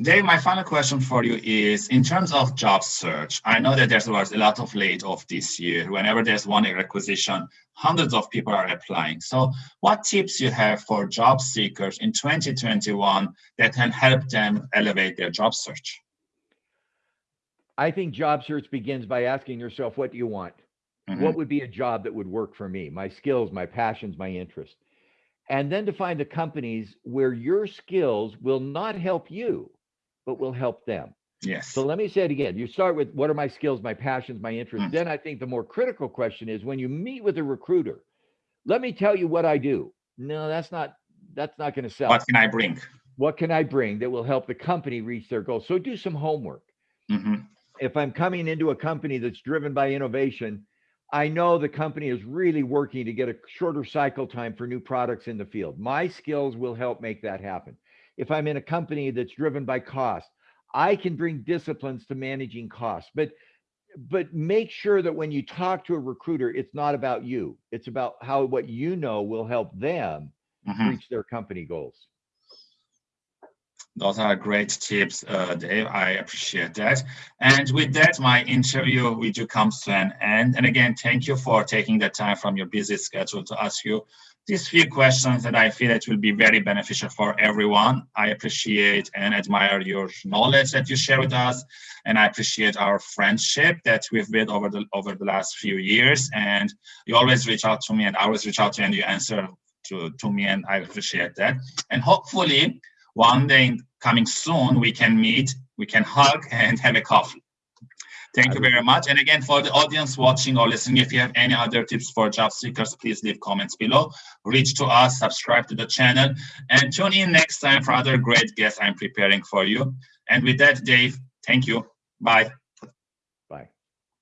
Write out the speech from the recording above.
Dave, my final question for you is, in terms of job search, I know that there was a lot of layoff this year. Whenever there's one requisition, hundreds of people are applying. So what tips you have for job seekers in 2021 that can help them elevate their job search? I think job search begins by asking yourself, what do you want? Mm -hmm. What would be a job that would work for me? My skills, my passions, my interests. And then to find the companies where your skills will not help you, but will help them. Yes. So let me say it again. You start with what are my skills, my passions, my interests. Mm. Then I think the more critical question is when you meet with a recruiter, let me tell you what I do. No, that's not that's not going to sell. What can I bring? What can I bring that will help the company reach their goals? So do some homework. Mm -hmm. If I'm coming into a company that's driven by innovation, I know the company is really working to get a shorter cycle time for new products in the field. My skills will help make that happen if I'm in a company that's driven by cost, I can bring disciplines to managing costs. But but make sure that when you talk to a recruiter, it's not about you. It's about how what you know will help them mm-hmm. reach their company goals. Those are great tips, uh, Dave. I appreciate that. And with that, my interview with you comes to an end. And again, thank you for taking the time from your busy schedule to ask you these few questions that I feel it will be very beneficial for everyone. I appreciate and admire your knowledge that you share with us, and I appreciate our friendship that we've built over the over the last few years. And you always reach out to me, and I always reach out to you, and you answer to to me, and I appreciate that. And hopefully, one day coming soon, we can meet, we can hug, and have a coffee. Thank you very much. And again, for the audience watching or listening, if you have any other tips for job seekers, please leave comments below. Reach to us, subscribe to the channel, and tune in next time for other great guests I'm preparing for you. And with that, Dave, thank you. Bye.